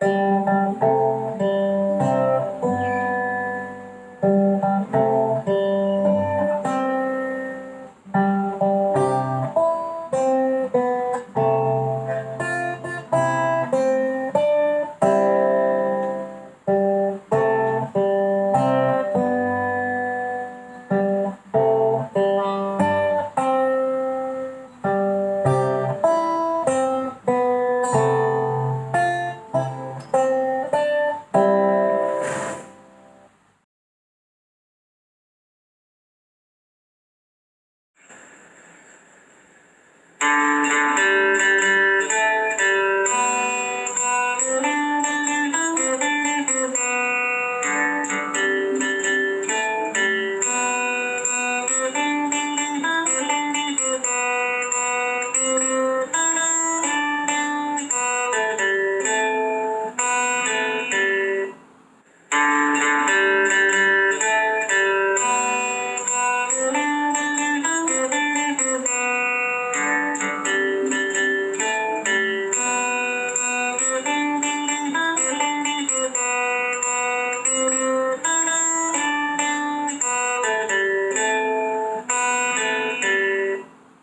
Música